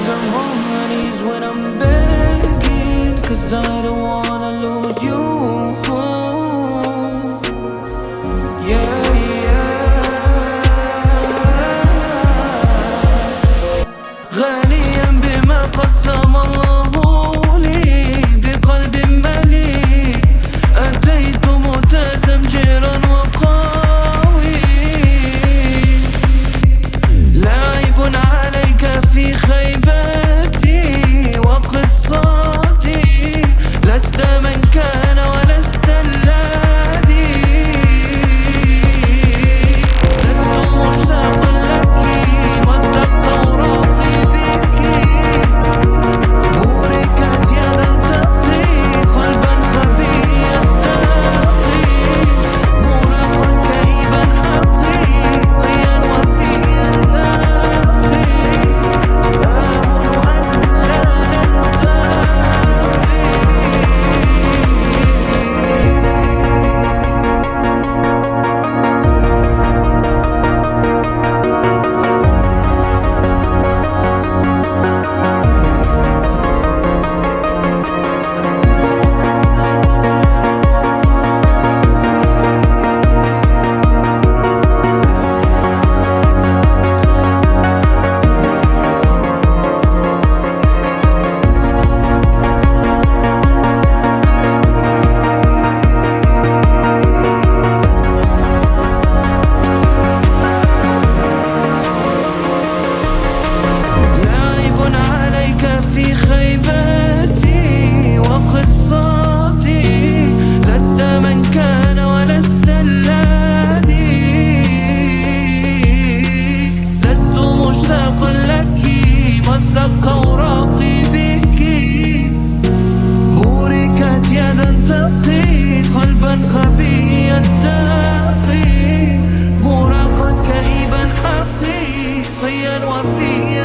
Sometimes I'm on my knees when I'm begging. Cause I don't wanna lose you. nothing